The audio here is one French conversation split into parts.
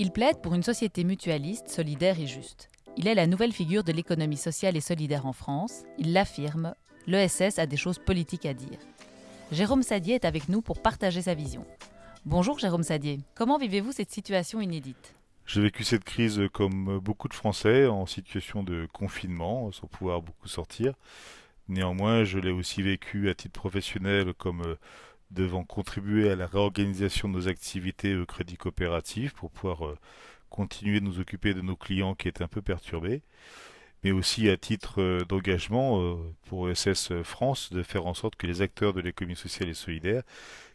Il plaide pour une société mutualiste, solidaire et juste. Il est la nouvelle figure de l'économie sociale et solidaire en France. Il l'affirme, l'ESS a des choses politiques à dire. Jérôme Sadier est avec nous pour partager sa vision. Bonjour Jérôme Sadier, comment vivez-vous cette situation inédite? J'ai vécu cette crise comme beaucoup de Français en situation de confinement, sans pouvoir beaucoup sortir. Néanmoins, je l'ai aussi vécu à titre professionnel comme euh, devant contribuer à la réorganisation de nos activités au crédit coopératif pour pouvoir euh, continuer de nous occuper de nos clients qui étaient un peu perturbés, mais aussi à titre euh, d'engagement euh, pour SS France de faire en sorte que les acteurs de l'économie sociale et solidaire,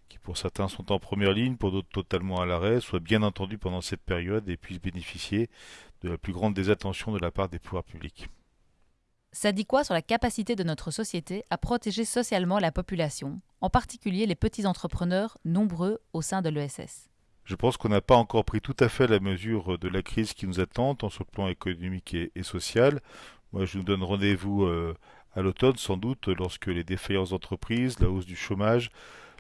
qui pour certains sont en première ligne, pour d'autres totalement à l'arrêt, soient bien entendus pendant cette période et puissent bénéficier de la plus grande des attentions de la part des pouvoirs publics. Ça dit quoi sur la capacité de notre société à protéger socialement la population, en particulier les petits entrepreneurs nombreux au sein de l'ESS Je pense qu'on n'a pas encore pris tout à fait la mesure de la crise qui nous attend, tant sur le plan économique et, social. Moi, je nous donne rendez-vous euh, à l'automne, sans doute, lorsque les défaillances d'entreprises, la hausse du chômage,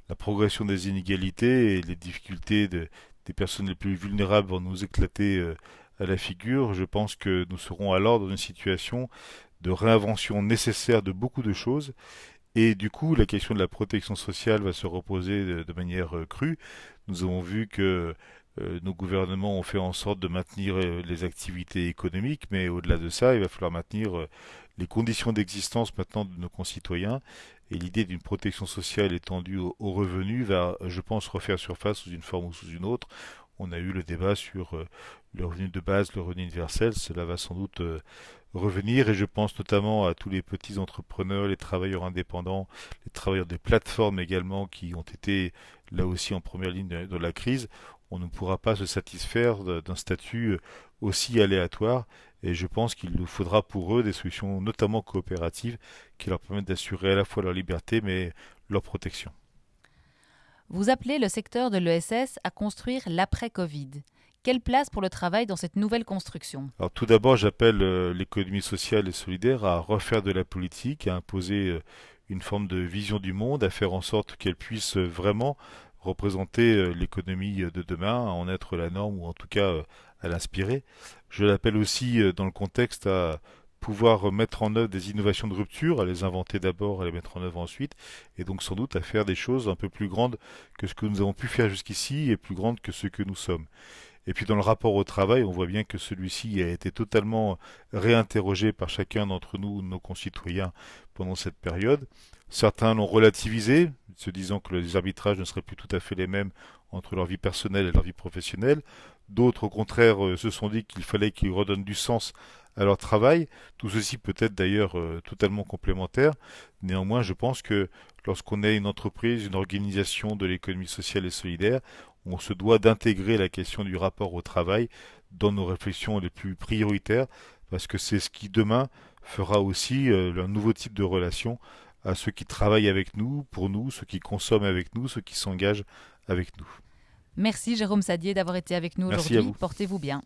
la progression des inégalités et les difficultés des personnes les plus vulnérables vont nous éclater euh, à la figure. Je pense que nous serons alors dans une situation de réinvention nécessaire de beaucoup de choses. Et du coup, la question de la protection sociale va se reposer de, manière euh, crue. Nous avons vu que euh, nos gouvernements ont fait en sorte de maintenir euh, les activités économiques, mais au-delà de ça, il va falloir maintenir les conditions d'existence maintenant de nos concitoyens. Et l'idée d'une protection sociale étendue aux, revenus va, je pense, refaire surface sous une forme ou sous une autre. On a eu le débat sur le revenu de base, le revenu universel. Cela va sans doute revenir et je pense notamment à tous les petits entrepreneurs, les travailleurs indépendants, les travailleurs des plateformes également qui ont été là aussi en première ligne de, la crise. On ne pourra pas se satisfaire d'un statut aussi aléatoire et je pense qu'il nous faudra pour eux des solutions notamment coopératives qui leur permettent d'assurer à la fois leur liberté mais leur protection. Vous appelez le secteur de l'ESS à construire l'après-Covid. Quelle place pour le travail dans cette nouvelle construction? Tout d'abord, j'appelle euh, l'économie sociale et solidaire à refaire de la politique, à imposer euh, une forme de vision du monde, à faire en sorte qu'elle puisse euh, vraiment représenter l'économie de demain, à en être la norme ou en tout cas à l'inspirer. Je l'appelle aussi dans le contexte à pouvoir mettre en œuvre des innovations de rupture, à les inventer d'abord, à les mettre en œuvre ensuite, et donc sans doute à faire des choses un peu plus grandes que ce que nous avons pu faire jusqu'ici et plus grandes que ce que nous sommes. Et puis dans le rapport au travail, on voit bien que celui-ci a été totalement réinterrogé par chacun d'entre nous, nos concitoyens, pendant cette période. Certains l'ont relativisé, se disant que les arbitrages ne seraient plus tout à fait les mêmes entre leur vie personnelle et leur vie professionnelle. D'autres, au contraire, euh, se sont dit qu'il fallait qu'ils redonnent du sens à leur travail. Tout ceci peut être d'ailleurs euh, totalement complémentaire. Néanmoins, je pense que lorsqu'on est une entreprise, une organisation de l'économie sociale et solidaire, on se doit d'intégrer la question du rapport au travail dans nos réflexions les plus prioritaires, parce que c'est ce qui demain fera aussi euh, un nouveau type de relation à ceux qui travaillent avec nous, pour nous, ceux qui consomment avec nous, ceux qui s'engagent avec nous. Merci Jérôme Sadier d'avoir été avec nous aujourd'hui. Portez-vous bien.